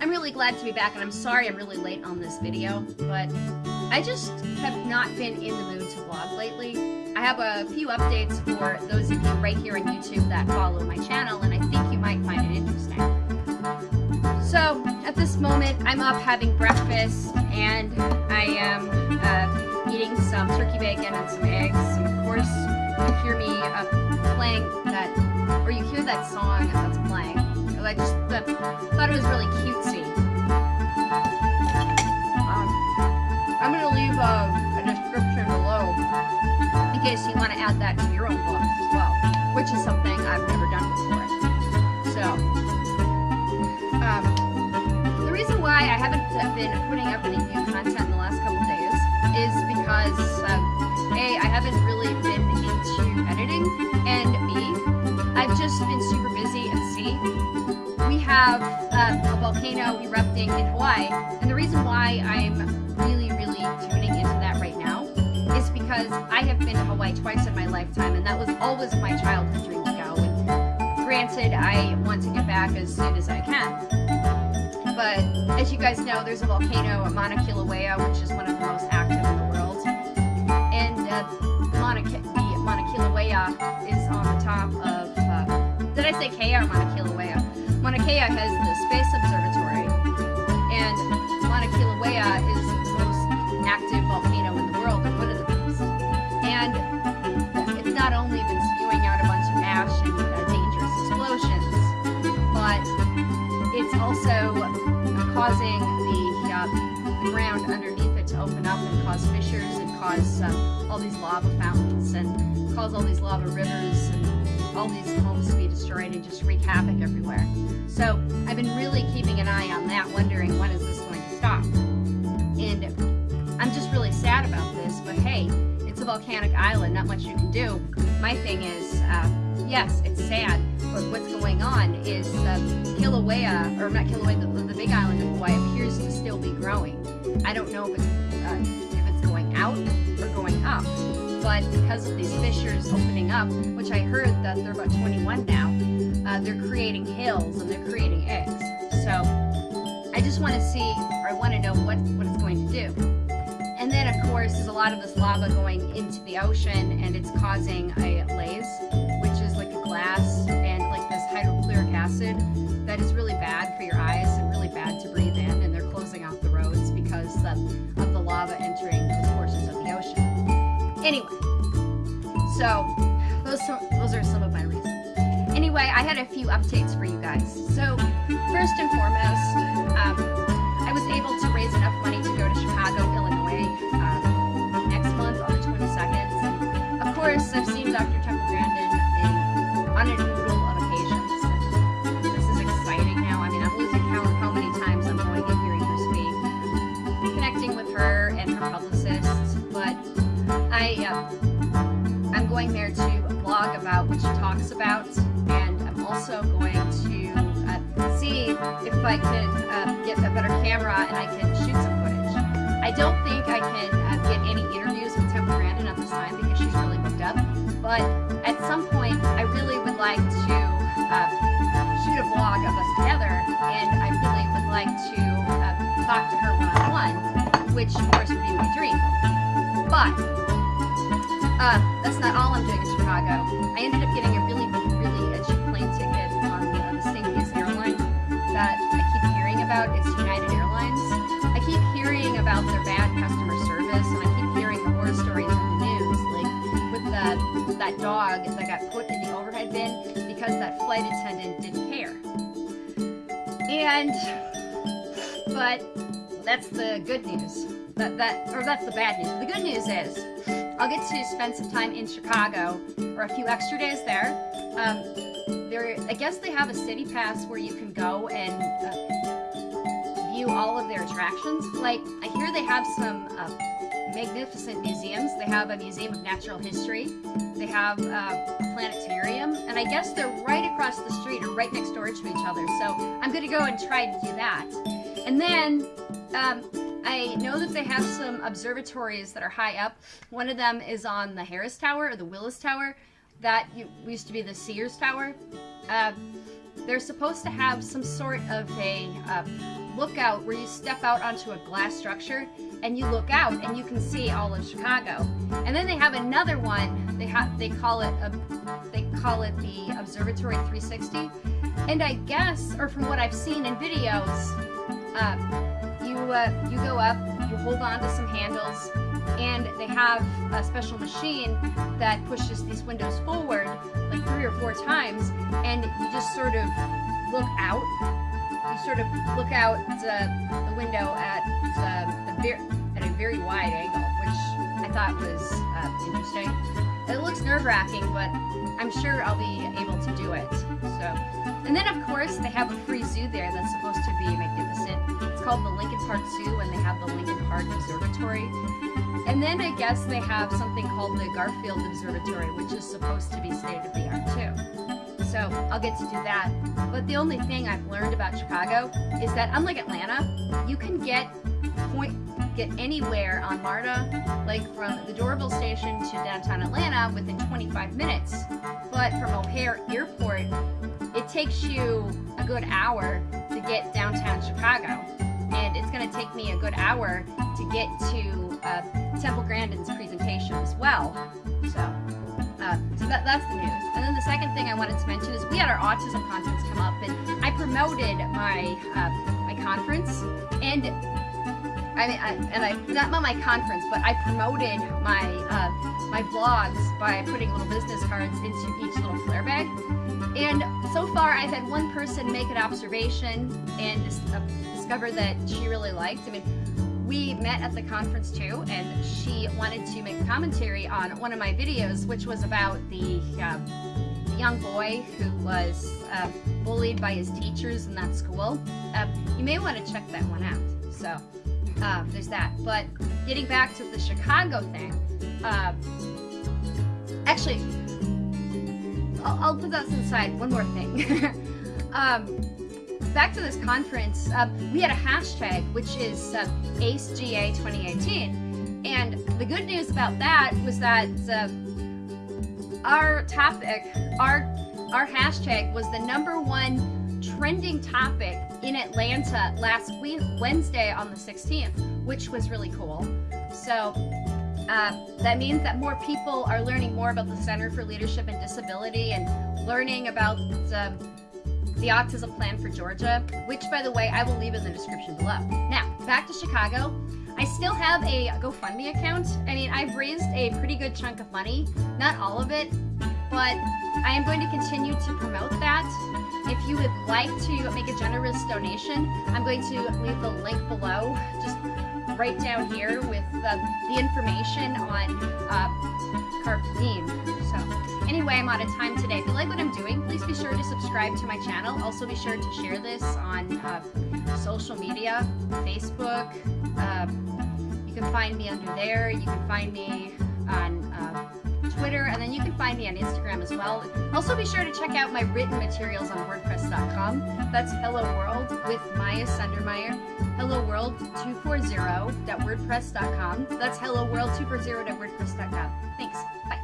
I'm really glad to be back, and I'm sorry I'm really late on this video, but I just have not been in the mood to vlog lately. I have a few updates for those of you right here on YouTube that follow my channel, and I think you might find it interesting. So, at this moment, I'm up having breakfast, and I am uh, eating some turkey bacon and some eggs, of course, you hear me uh, playing that, or you hear that song that's playing. I just uh, thought it was really cutesy. Um, I'm going to leave a, a description below in case you want to add that to your own books as well, which is something I've never done before. So, um, the reason why I haven't been putting up any new content in the last couple days is because, um, A, I haven't really been have um, a volcano erupting in Hawaii, and the reason why I'm really, really tuning into that right now is because I have been to Hawaii twice in my lifetime, and that was always my childhood dream to go. And granted, I want to get back as soon as I can. But as you guys know, there's a volcano at Mauna Kilauea, which is one of the most active in the world. And uh, Mauna, the Mauna Kilauea is on the top of, uh, did I say Kea or Mauna Kilauea? Kea has the Space Observatory, and Mauna Kilauea is the most active volcano in the world, and one of the most. And it's not only been spewing out a bunch of ash and uh, dangerous explosions, but it's also causing the, uh, the ground underneath it to open up and cause fissures and cause uh, all these lava fountains and cause all these lava rivers and all these homes to be destroyed and just wreak havoc everywhere. So I've been really keeping an eye on that, wondering when is this going to stop. And I'm just really sad about this, but hey, it's a volcanic island, not much you can do. My thing is, uh, yes, it's sad, but what's going on is uh, Kilauea, or not Kilauea, the, the big island of Hawaii appears to still be growing. I don't know if it's, uh, if it's going out or going up but because of these fissures opening up, which I heard that they're about 21 now, uh, they're creating hills and they're creating eggs. So I just want to see, or I want to know what, what it's going to do. And then, of course, there's a lot of this lava going into the ocean and it's causing a laze, which is like a glass and like this hydrochloric acid that is really bad for your eyes Anyway, so those those are some of my reasons. Anyway, I had a few updates for you guys. So first and foremost, um, I was able to raise enough money going there to blog about what she talks about, and I'm also going to uh, see if I can uh, get a better camera and I can shoot some footage. I don't think I can uh, get any interviews with Temple Grandin at this time because she's really booked up, but at some point I really would like to uh, shoot a vlog of us together, and I really would like to uh, talk to her one-on-one, -on -one, which of course would be my dream. But uh, that's not all I'm doing in Chicago. I ended up getting a really, really cheap plane ticket on the, stinkiest airline that I keep hearing about. It's United Airlines. I keep hearing about their bad customer service, and I keep hearing the horror stories in the news, like with the, that dog that got put in the overhead bin because that flight attendant didn't care. And, but that's the good news. That, that, or that's the bad news. The good news is, I'll get to spend some time in Chicago, or a few extra days there. Um, there, I guess they have a city pass where you can go and uh, view all of their attractions. Like, I hear they have some uh, magnificent museums. They have a Museum of Natural History. They have uh, a planetarium. And I guess they're right across the street or right next door to each other. So I'm going to go and try to do that. And then um, I know that they have some observatories that are high up. One of them is on the Harris Tower or the Willis Tower. That used to be the Sears Tower. Uh, they're supposed to have some sort of a uh, lookout where you step out onto a glass structure and you look out and you can see all of Chicago. And then they have another one. They have they call it a they call it the Observatory 360. And I guess, or from what I've seen in videos, uh, you uh, you go up, you hold on to some handles, and they have a special machine that pushes these windows forward like three or four times, and you just sort of look out. You sort of look out the window at uh, a very at a very wide angle, which I thought was uh, interesting. It looks nerve-wracking, but I'm sure I'll be able to do it. So, and then of course they have a free zoo there that's supposed to be magnificent. Called the Lincoln Park Zoo, and they have the Lincoln Park Observatory. And then I guess they have something called the Garfield Observatory, which is supposed to be state of the art too. So I'll get to do that. But the only thing I've learned about Chicago is that unlike Atlanta, you can get point get anywhere on MARTA, like from the Doraville station to downtown Atlanta within 25 minutes. But from O'Hare Airport, it takes you a good hour to get downtown Chicago. And it's going to take me a good hour to get to uh, Temple Grandin's presentation as well. So, uh, so that, that's the news. And then the second thing I wanted to mention is we had our autism conference come up, and I promoted my uh, my conference, and I mean, I, and I not my conference, but I promoted my uh, my vlogs by putting little business cards into each little flare bag. And so far, I've had one person make an observation and that she really liked. I mean, we met at the conference too, and she wanted to make commentary on one of my videos, which was about the, uh, young boy who was uh, bullied by his teachers in that school. Uh, you may want to check that one out. So there's that. But getting back to the Chicago thing, actually, I'll, I'll, put that aside. One more thing. um, back to this conference, uh, we had a hashtag, which is uh, AceGA 2018. And the good news about that was that uh, our topic, our, our hashtag was the number one trending topic in Atlanta last Wednesday on the 16th, which was really cool. So uh, that means that more people are learning more about the Center for Leadership and Disability and learning about the Autism Plan for Georgia, which, by the way, I will leave in the description below. Now, back to Chicago. I still have a GoFundMe account. I mean, I've raised a pretty good chunk of money, not all of it, but I am going to continue to promote that. If you would like to make a generous donation, I'm going to leave the link below, just right down here with the, the information on uh, Carpedim. So anyway, I'm out of time today. If you like what I'm doing, be sure to subscribe to my channel. Also be sure to share this on uh, social media, Facebook. Um, you can find me under there. You can find me on uh, Twitter, and then you can find me on Instagram as well. Also be sure to check out my written materials on WordPress.com. That's Hello World with Maya Sundermeyer. Hello World 240.wordpress.com. That's Hello World 240.wordpress.com. Thanks. Bye.